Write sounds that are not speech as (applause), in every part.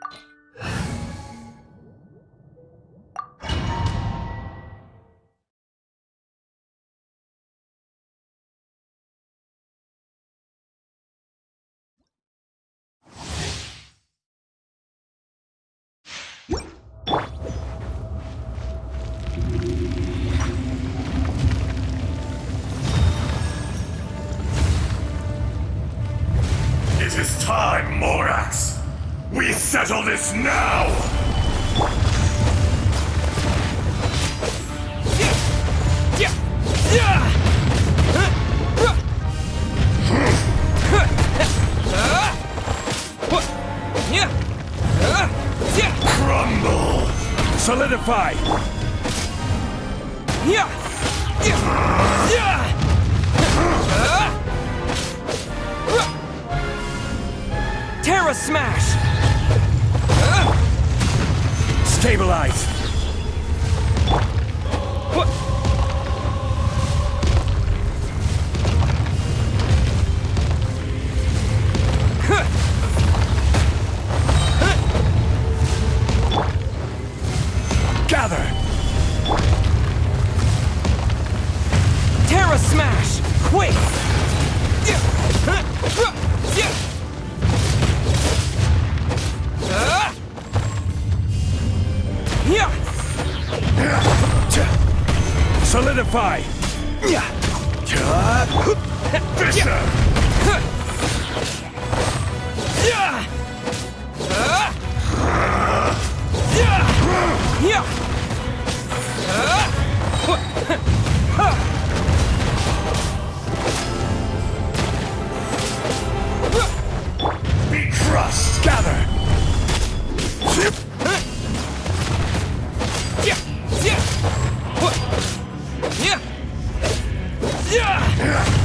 you settle this now! Crumble! Solidify! Terra Smash! Stabilize! Terra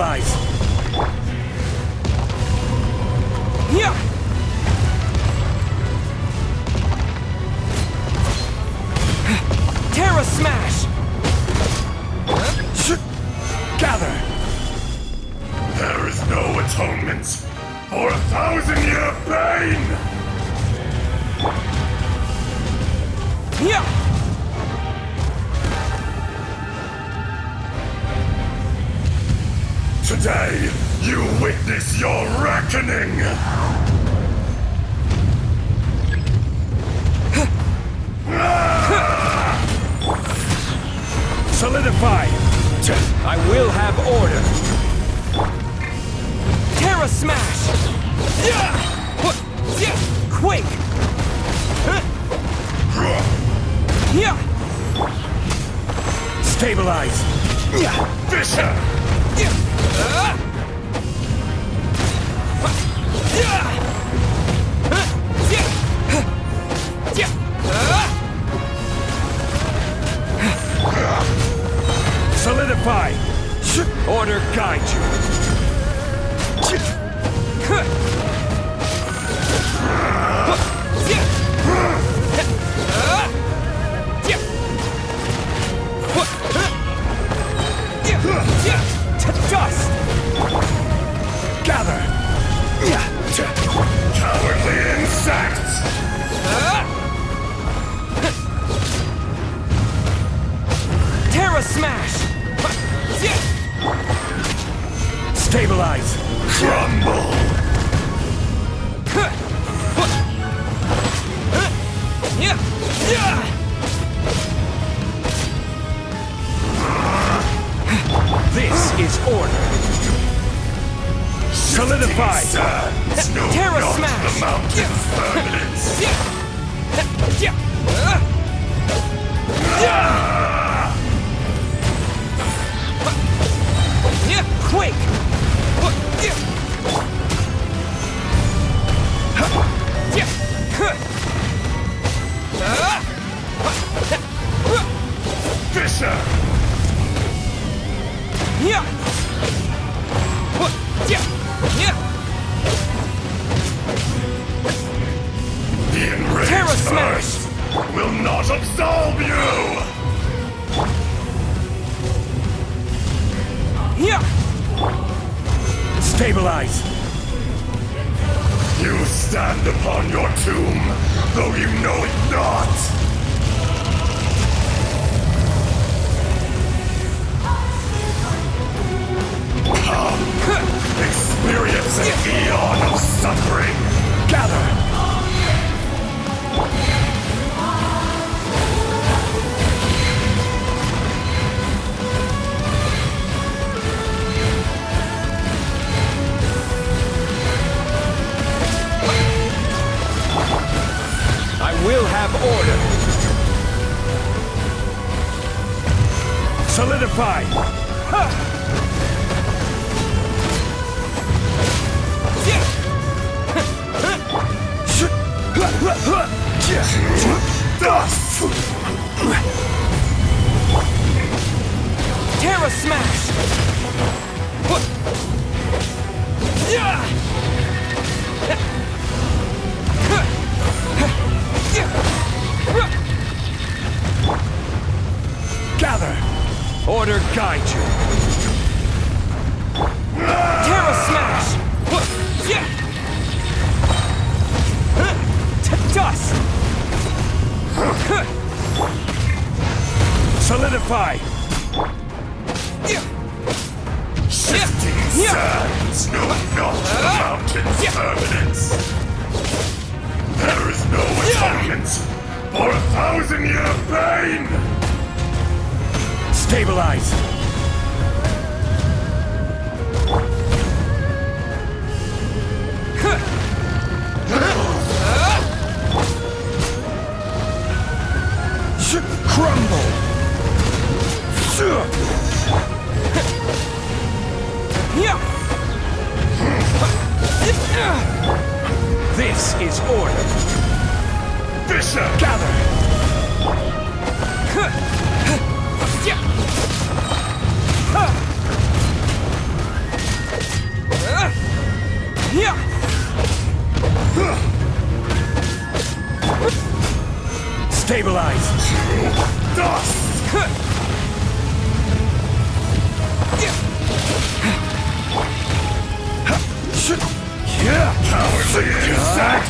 Stabilize! Today, you witness your reckoning! Solidify! I will have order! Terra Smash! Quick! Stabilize! Yeah. Fissure! Solidify! Order guide you! This is order! Solidify! Sands know Terra Smash! the mountain's (laughs) Stabilize! You stand upon your tomb, though you know it not! Order. Solidify! Dust! Terra Smash! Gather! Order guide you. Terra Smash! To dust! Solidify! Shifting sands know not the mountain's permanence. There is no atonement for a thousand year pain! Stabilize! Crumble! This is order. Fissure! Gather! Stabilize! Dust! Cowardly insects! I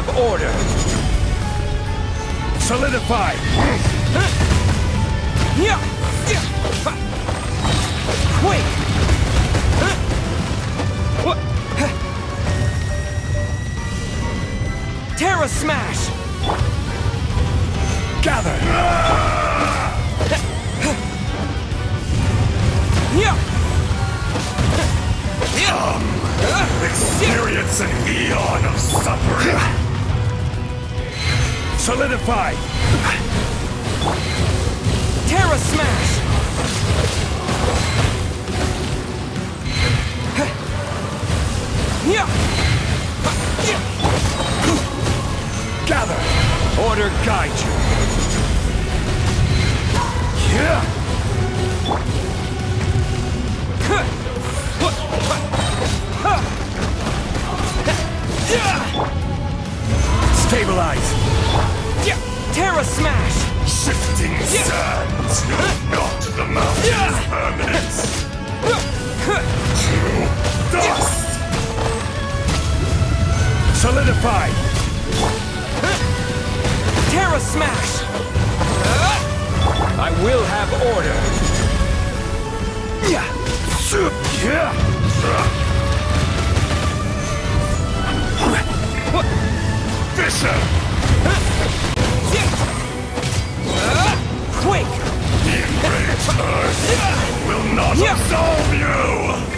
have order. Solidify! Quake! Terra Smash! Gather! Experience an eon of suffering! Solidify! Terra Smash! Gather! Order guide you. Yeah! Stabilize! Terra Smash! Shifting sands know not the mountain's permanence! Dust! Solidify! Terra Smash! I will have order. Yeah! Fissure! The enraged earth will not absolve you!